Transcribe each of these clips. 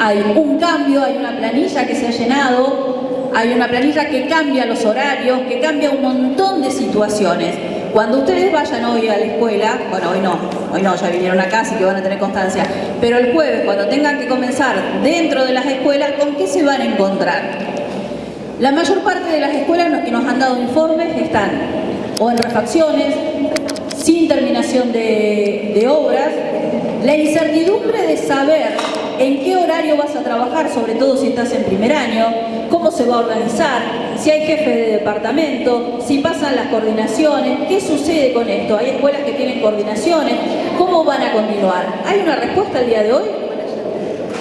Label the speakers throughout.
Speaker 1: hay un cambio, hay una planilla que se ha llenado, hay una planilla que cambia los horarios, que cambia un montón de situaciones. Cuando ustedes vayan hoy a la escuela, bueno, hoy no, hoy no, ya vinieron acá, así que van a tener constancia, pero el jueves, cuando tengan que comenzar dentro de las escuelas, ¿con qué se van a encontrar? La mayor parte de las escuelas que nos han dado informes están o en refacciones, sin terminación de, de obras, la incertidumbre de saber en qué horario vas a trabajar, sobre todo si estás en primer año, cómo se va a organizar, si hay jefe de departamento, si pasan las coordinaciones, qué sucede con esto, hay escuelas que tienen coordinaciones, cómo van a continuar. ¿Hay una respuesta el día de hoy?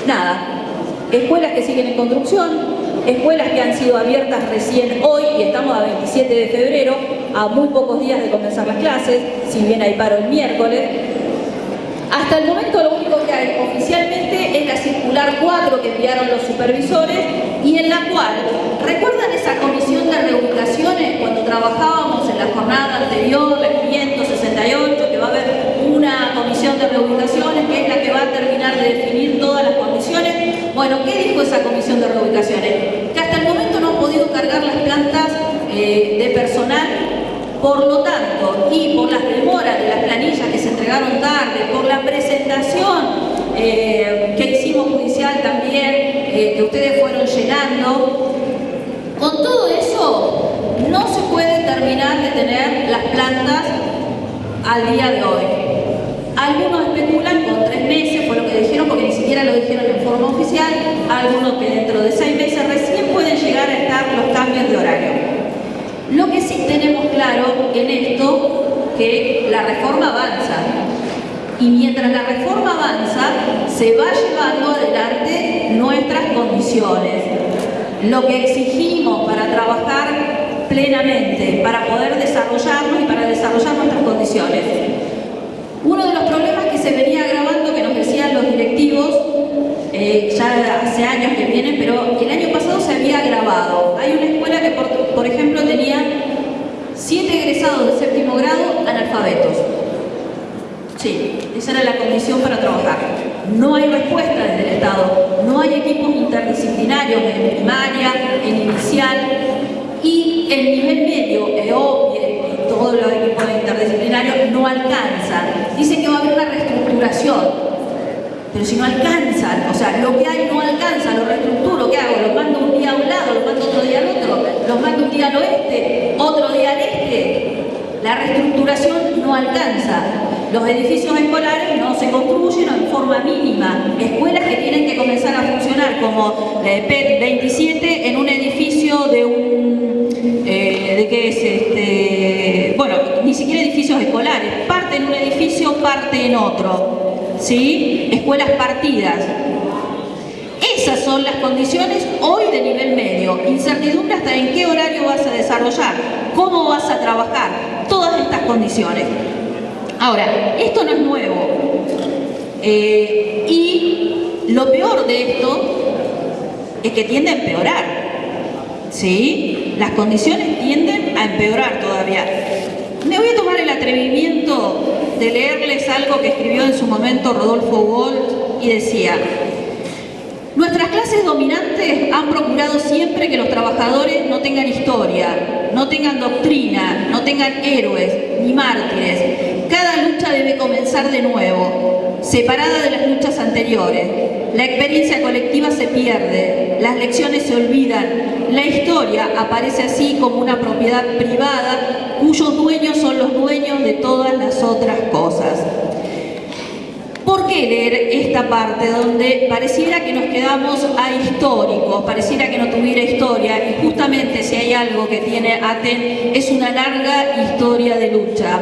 Speaker 1: Nada. Escuelas que siguen en construcción, escuelas que han sido abiertas recién hoy y estamos a 27 de febrero, a muy pocos días de comenzar las clases, si bien hay paro el miércoles, hasta el momento lo único que hay oficialmente es la circular 4 que enviaron los supervisores y en la cual, ¿recuerdan esa comisión de reubicaciones cuando trabajábamos en la jornada anterior, la 568, que va a haber una comisión de reubicaciones que es la que va a terminar de definir todas las condiciones? Bueno, ¿qué dijo esa comisión de reubicaciones? Que hasta el momento no han podido cargar las plantas eh, de personal por lo tanto, y por las demoras de las planillas que se entregaron tarde, por la presentación eh, que hicimos judicial también, eh, que ustedes fueron llenando, con todo eso no se puede terminar de tener las plantas al día de hoy. Algunos especulan con tres meses, fue lo que dijeron, porque ni siquiera lo dijeron en forma oficial, algunos que dentro de seis meses recién pueden llegar a estar los cambios de horario. Lo que sí tenemos claro en esto, que la reforma avanza. Y mientras la reforma avanza, se va llevando adelante nuestras condiciones. Lo que exigimos para trabajar plenamente, para poder desarrollarnos y para desarrollar nuestras condiciones. Uno de los problemas que se venía agravando, que nos decían los directivos, eh, ya hace años que vienen, pero el año pasado se había agravado. Hay una escuela que, por, ejemplo, tenía siete egresados de séptimo grado analfabetos. Sí, esa era la condición para trabajar. No hay respuesta desde el Estado, no hay equipos interdisciplinarios en primaria, en inicial y el nivel medio, EOPIE y todos los equipos interdisciplinarios no alcanzan. Dice que va a haber una reestructuración pero si no alcanzan, o sea, lo que hay no alcanza, lo reestructuro, ¿qué hago? Los mando un día a un lado, los mando otro día al otro, los mando un día al oeste, otro día al este. La reestructuración no alcanza. Los edificios escolares no se construyen en forma mínima. Escuelas que tienen que comenzar a funcionar como eh, PET 27 en un edificio de un... Eh, ¿De qué es? Este, bueno, ni siquiera edificios escolares. Parte en un edificio, parte en otro. ¿Sí? escuelas partidas. Esas son las condiciones hoy de nivel medio. Incertidumbre hasta en qué horario vas a desarrollar, cómo vas a trabajar, todas estas condiciones. Ahora, esto no es nuevo. Eh, y lo peor de esto es que tiende a empeorar. ¿Sí? Las condiciones tienden a empeorar todavía. Me voy a tomar el atrevimiento de leerles algo que escribió en su momento Rodolfo Walt y decía Nuestras clases dominantes han procurado siempre que los trabajadores no tengan historia, no tengan doctrina, no tengan héroes ni mártires. Cada lucha debe comenzar de nuevo, separada de las luchas anteriores. La experiencia colectiva se pierde, las lecciones se olvidan, la historia aparece así como una propiedad privada cuyos dueños son los dueños de todas las otras cosas. ¿Por qué leer esta parte donde pareciera que nos quedamos a históricos, pareciera que no tuviera historia y justamente si hay algo que tiene ATEN es una larga historia de lucha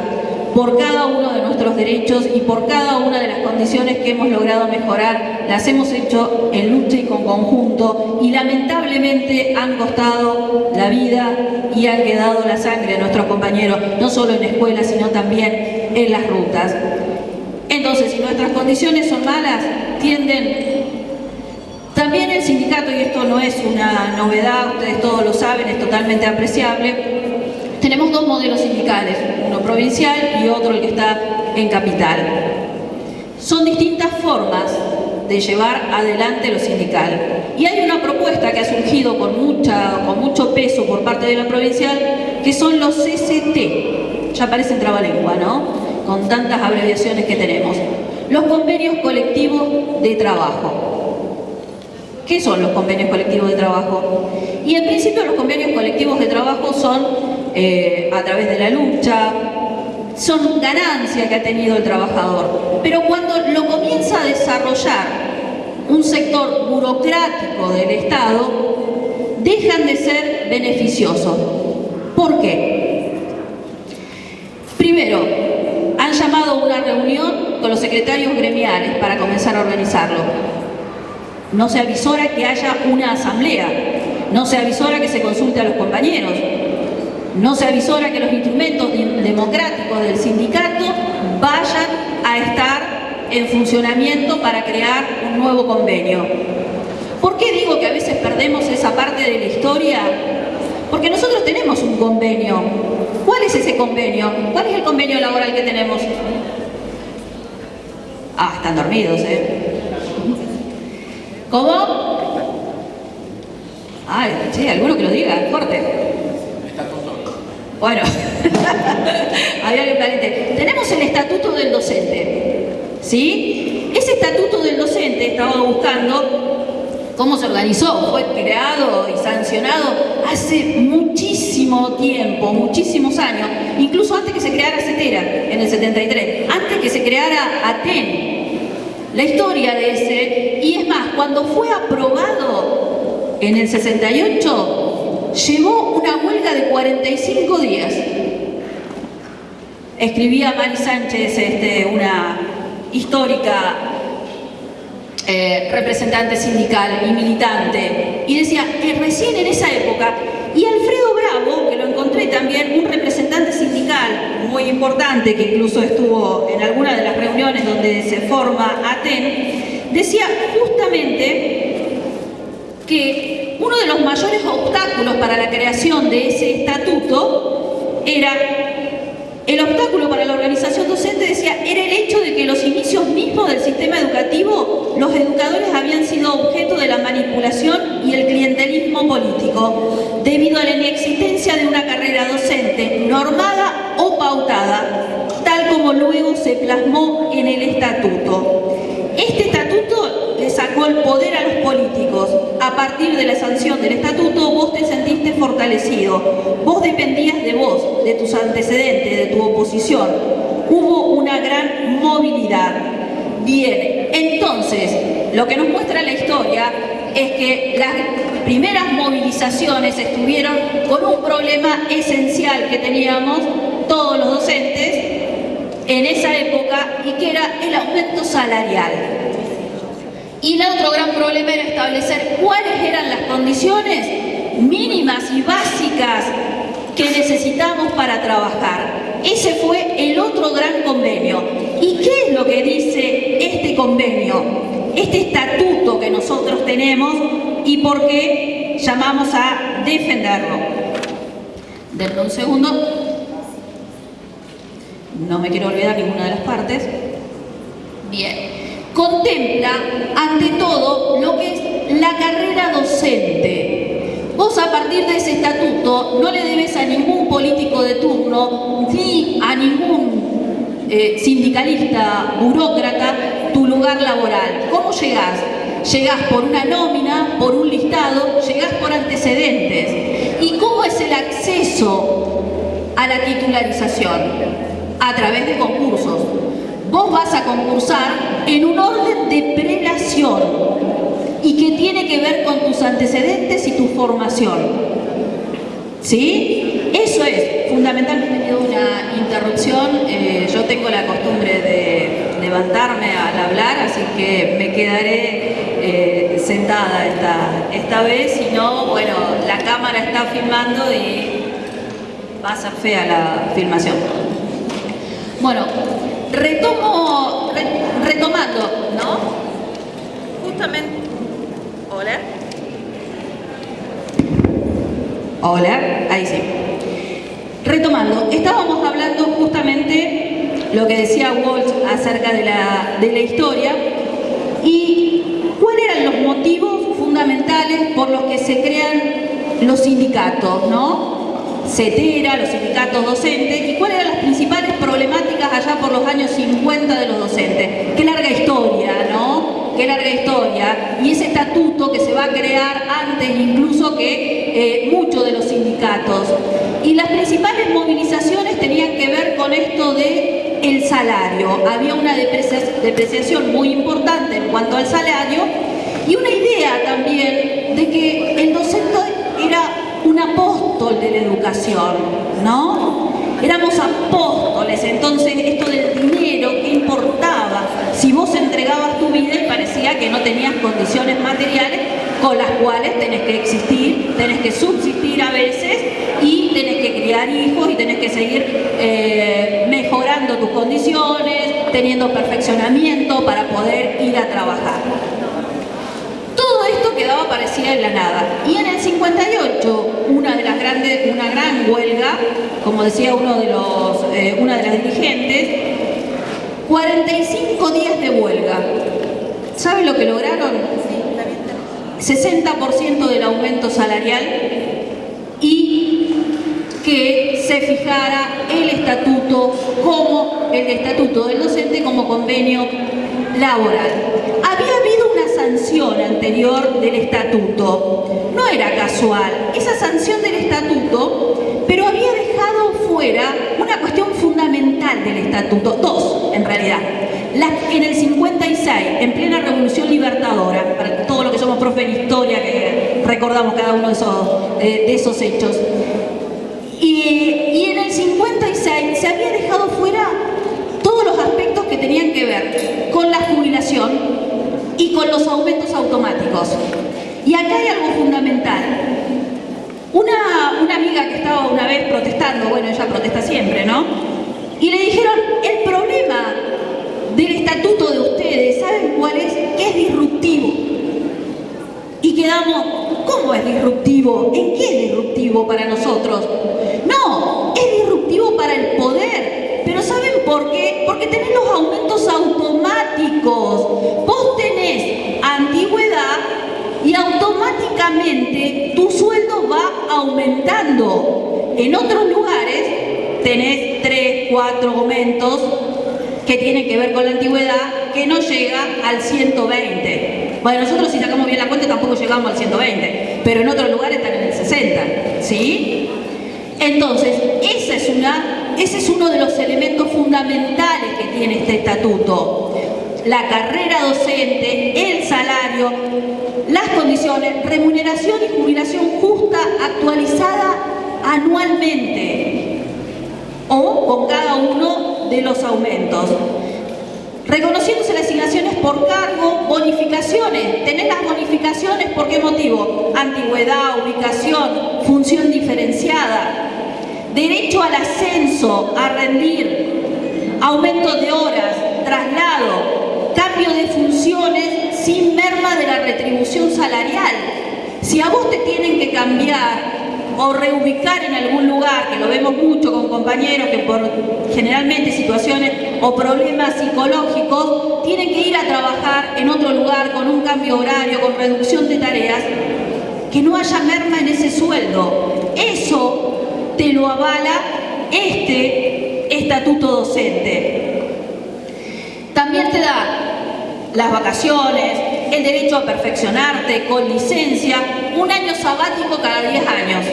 Speaker 1: por cada uno de nuestros derechos y por cada una de las condiciones que hemos logrado mejorar, las hemos hecho en lucha y con conjunto y lamentablemente han costado la vida y han quedado la sangre de nuestros compañeros, no solo en escuelas, sino también en las rutas. Entonces, si nuestras condiciones son malas, tienden... También el sindicato, y esto no es una novedad, ustedes todos lo saben, es totalmente apreciable, dos modelos sindicales, uno provincial y otro el que está en capital. Son distintas formas de llevar adelante lo sindical. Y hay una propuesta que ha surgido con, mucha, con mucho peso por parte de la provincial, que son los CCT. Ya parece trabalengua, ¿no? Con tantas abreviaciones que tenemos. Los convenios colectivos de trabajo. ¿Qué son los convenios colectivos de trabajo? Y en principio los convenios colectivos de trabajo son eh, a través de la lucha, son ganancia que ha tenido el trabajador. Pero cuando lo comienza a desarrollar un sector burocrático del Estado, dejan de ser beneficiosos. ¿Por qué? Primero, han llamado a una reunión con los secretarios gremiales para comenzar a organizarlo. No se avisora que haya una asamblea, no se avisora que se consulte a los compañeros, no se avisora que los instrumentos democráticos del sindicato vayan a estar en funcionamiento para crear un nuevo convenio. ¿Por qué digo que a veces perdemos esa parte de la historia? Porque nosotros tenemos un convenio. ¿Cuál es ese convenio? ¿Cuál es el convenio laboral que tenemos? Ah, están dormidos, ¿eh? ¿Cómo? Ay, sí, alguno que lo diga, fuerte. Bueno, había que planete. Tenemos el estatuto del docente, ¿sí? Ese estatuto del docente, estaba buscando cómo se organizó, fue creado y sancionado hace muchísimo tiempo, muchísimos años, incluso antes que se creara CETERA, en el 73, antes que se creara ATEN, la historia de ese, y es más, cuando fue aprobado en el 68, llevó una huelga de 45 días. Escribía Mari Sánchez, este, una histórica eh, representante sindical y militante, y decía que recién en esa época, y Alfredo Bravo, que lo encontré también, un representante sindical muy importante, que incluso estuvo en alguna de las reuniones donde se forma ATEN, decía justamente que uno de los mayores obstáculos para la creación de ese estatuto era el obstáculo para la organización docente decía, era el hecho de que los inicios mismos del sistema educativo, los educadores habían sido objeto de la manipulación y el clientelismo político, debido a la inexistencia de una carrera docente normada o pautada, tal como luego se plasmó en el estatuto. Este estatuto le sacó el poder a los políticos. A partir de la sanción del estatuto, vos te sentiste Vos dependías de vos, de tus antecedentes, de tu oposición. Hubo una gran movilidad. Bien, entonces, lo que nos muestra la historia es que las primeras movilizaciones estuvieron con un problema esencial que teníamos todos los docentes en esa época y que era el aumento salarial. Y el otro gran problema era establecer cuáles eran las condiciones mínimas y básicas que necesitamos para trabajar. Ese fue el otro gran convenio. ¿Y qué es lo que dice este convenio? Este estatuto que nosotros tenemos y por qué llamamos a defenderlo. Denme un segundo. No me quiero olvidar ninguna de las partes. Bien contempla ante todo lo que es la carrera docente. Vos a partir de ese estatuto no le debes a ningún político de turno ni a ningún eh, sindicalista, burócrata, tu lugar laboral. ¿Cómo llegás? Llegás por una nómina, por un listado, llegás por antecedentes. ¿Y cómo es el acceso a la titularización? A través de concursos vos vas a concursar en un orden de prelación y que tiene que ver con tus antecedentes y tu formación. ¿Sí? Eso es, fundamentalmente una interrupción, eh, yo tengo la costumbre de levantarme al hablar, así que me quedaré eh, sentada esta, esta vez, si no, bueno, la cámara está filmando y pasa fea la filmación. Bueno, Retomo, retomando, ¿no? Justamente, hola. Hola, ahí sí. Retomando, estábamos hablando justamente lo que decía Walsh acerca de la, de la historia y eran los motivos fundamentales por los que se crean los sindicatos, ¿no? CETERA, los sindicatos docentes, y cuáles eran las principales problemáticas allá por los años 50 de los docentes. Qué larga historia, ¿no? Qué larga Y ese estatuto que se va a crear antes incluso que eh, muchos de los sindicatos. Y las principales movilizaciones tenían que ver con esto de el salario. Había una depreciación muy importante en cuanto al salario y una idea también de que el docente era un apóstol de la educación, ¿no? Éramos apóstoles, entonces esto del dinero, ¿qué importaba? Si vos entregabas tu vida y parecía que no tenías condiciones materiales con las cuales tenés que existir, tenés que subsistir a veces y tenés que criar hijos y tenés que seguir eh, mejorando tus condiciones, teniendo perfeccionamiento para poder ir a trabajar en la nada. Y en el 58, una de las grandes, una gran huelga, como decía uno de los, eh, una de las dirigentes, 45 días de huelga. ¿Saben lo que lograron? 60% del aumento salarial y que se fijara el estatuto como el estatuto del docente como convenio laboral. Anterior del estatuto, no era casual, esa sanción del estatuto, pero había dejado fuera una cuestión fundamental del estatuto, dos en realidad. en el 56, en plena revolución libertadora, para todos los que somos profe en historia, que recordamos cada uno de esos, de esos hechos, y, y en el 56 se había dejado fuera todos los aspectos que tenían que ver con la jubilación y con los aumentos automáticos. Y acá hay algo fundamental. Una, una amiga que estaba una vez protestando, bueno, ella protesta siempre, ¿no? Y le dijeron, el problema del estatuto de ustedes, ¿saben cuál es? Que es disruptivo. Y quedamos, ¿cómo es disruptivo? ¿En qué es disruptivo para nosotros? No, es disruptivo para el poder, pero ¿saben por qué? Porque tenés los aumentos automáticos. Vos tenés antigüedad y tu sueldo va aumentando. En otros lugares tenés tres, cuatro aumentos que tienen que ver con la antigüedad que no llega al 120. Bueno, nosotros si sacamos bien la cuenta tampoco llegamos al 120, pero en otros lugares están en el 60, ¿sí? Entonces, ese es uno de los elementos fundamentales que tiene este estatuto. La carrera docente, el salario, las condiciones, remuneración y jubilación justa actualizada anualmente o con cada uno de los aumentos. Reconociéndose las asignaciones por cargo, bonificaciones. Tenés las bonificaciones, ¿por qué motivo? Antigüedad, ubicación, función diferenciada derecho al ascenso, a rendir, aumento de horas, traslado, cambio de funciones sin merma de la retribución salarial. Si a vos te tienen que cambiar o reubicar en algún lugar, que lo vemos mucho con compañeros que por generalmente situaciones o problemas psicológicos tienen que ir a trabajar en otro lugar con un cambio horario, con reducción de tareas, que no haya merma en ese sueldo. Eso te lo avala este estatuto docente. También te da las vacaciones, el derecho a perfeccionarte con licencia, un año sabático cada 10 años.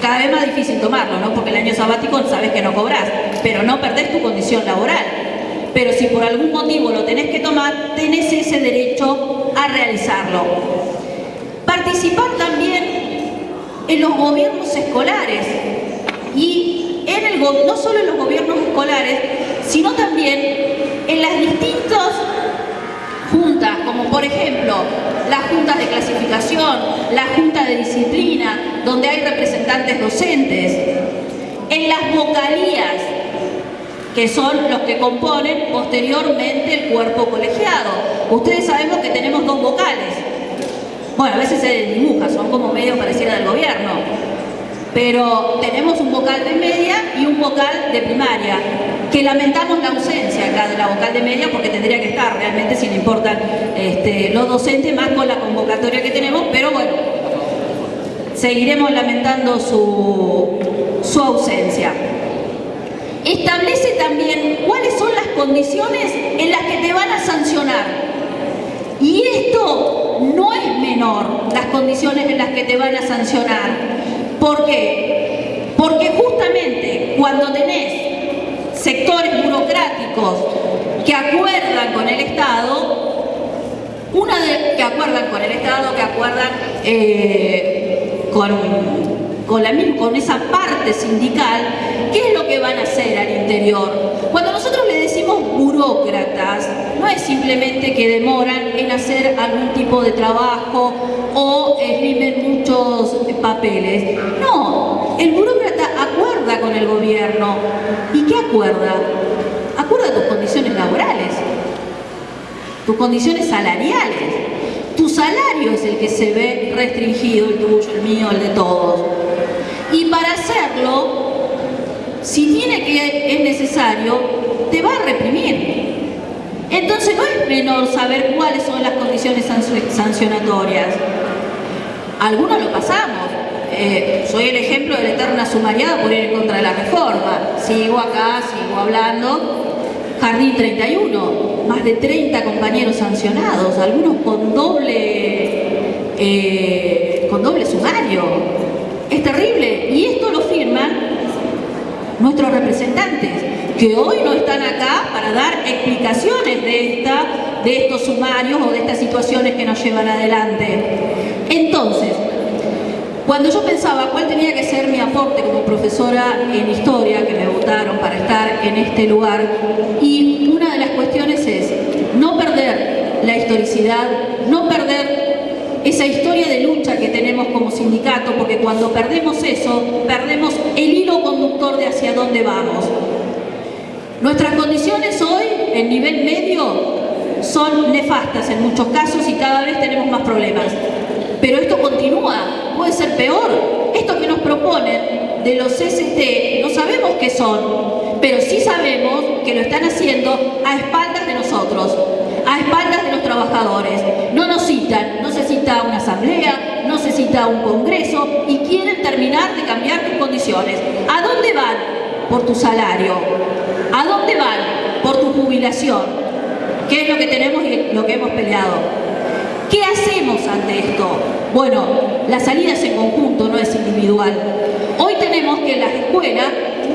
Speaker 1: Cada vez más difícil tomarlo, ¿no? Porque el año sabático sabes que no cobras, pero no perdés tu condición laboral. Pero si por algún motivo lo tenés que tomar, tenés ese derecho a realizarlo. Participar también en los gobiernos escolares y en el, no solo en los gobiernos escolares, sino también en las distintas como por ejemplo las juntas de clasificación, la junta de disciplina, donde hay representantes docentes, en las vocalías, que son los que componen posteriormente el cuerpo colegiado. Ustedes sabemos que tenemos dos vocales. Bueno, a veces se dibuja, son como medio pareciera del gobierno pero tenemos un vocal de media y un vocal de primaria. que lamentamos la ausencia acá de la vocal de media porque tendría que estar importan este, los docentes más con la convocatoria que tenemos, pero bueno, seguiremos lamentando su, su ausencia. Establece también cuáles son las condiciones en las que te van a sancionar. Y esto no es menor, las condiciones en las que te van a sancionar. ¿Por qué? Porque justamente cuando tenés sectores burocráticos que acuerdan con el Estado, una de, que acuerdan con el Estado, que acuerdan eh, con, con, esa parte sindical, ¿qué es lo que van a hacer al interior? Cuando nosotros le decimos burócratas, no es simplemente que demoran en hacer algún tipo de trabajo o escriben muchos papeles. No, el burócrata acuerda con el gobierno. ¿Y qué? Acuerda tus condiciones laborales tus condiciones salariales. Tu salario es el que se ve restringido, el tuyo, el mío, el de todos. Y para hacerlo, si tiene que es necesario, te va a reprimir. Entonces no es menor saber cuáles son las condiciones sancionatorias. Algunos lo pasamos. Eh, soy el ejemplo de la eterna sumariada por ir en contra de la reforma. Sigo acá, sigo hablando, Jardín 31, más de 30 compañeros sancionados, algunos con doble, eh, con doble sumario. Es terrible y esto lo firman nuestros representantes, que hoy no están acá para dar explicaciones de, esta, de estos sumarios o de estas situaciones que nos llevan adelante. Entonces, cuando yo pensaba cuál tenía que ser mi aporte como profesora en historia, que me votaron para estar en este lugar, y una de las cuestiones es no perder la historicidad, no perder esa historia de lucha que tenemos como sindicato, porque cuando perdemos eso, perdemos el hilo conductor de hacia dónde vamos. Nuestras condiciones hoy, en nivel medio, son nefastas en muchos casos y cada vez tenemos más problemas. Pero esto continúa, puede ser peor. Esto que nos proponen de los ST, no sabemos qué son, pero sí sabemos que lo están haciendo a espaldas de nosotros, a espaldas de los trabajadores. No nos citan, no se cita una asamblea, no se cita un congreso y quieren terminar de cambiar tus condiciones. ¿A dónde van? Por tu salario. ¿A dónde van? Por tu jubilación. ¿Qué es lo que tenemos y lo que hemos peleado? ¿Qué hacemos ante esto? Bueno, la salida es en conjunto, no es individual. Hoy tenemos que en las escuelas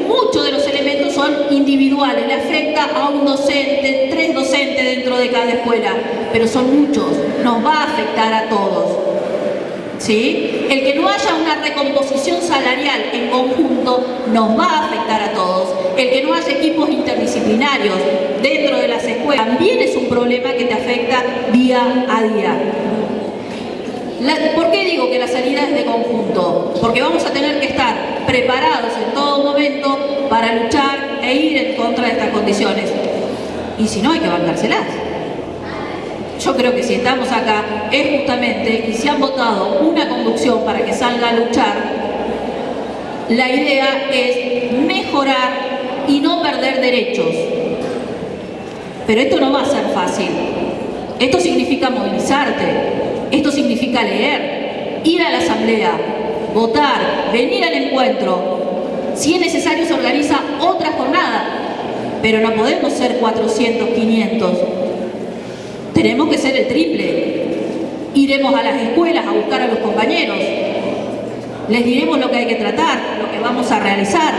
Speaker 1: muchos de los elementos son individuales, le afecta a un docente, tres docentes dentro de cada escuela, pero son muchos, nos va a afectar a todos. El que no haya una recomposición salarial en conjunto nos va a afectar a todos. El que no haya equipos interdisciplinarios dentro de las escuelas también es un problema que te afecta día a día. ¿Por qué digo que la salida es de conjunto? Porque vamos a tener que estar preparados en todo momento para luchar e ir en contra de estas condiciones. Y si no, hay que bancárselas. Yo creo que si estamos acá es justamente, y si han votado una conducción para que salga a luchar, la idea es mejorar y no perder derechos. Pero esto no va a ser fácil. Esto significa movilizarte, esto significa leer, ir a la asamblea, votar, venir al encuentro. Si es necesario se organiza otra jornada, pero no podemos ser 400, 500. Tenemos que ser el triple. Iremos a las escuelas a buscar a los compañeros. Les diremos lo que hay que tratar, lo que vamos a realizar.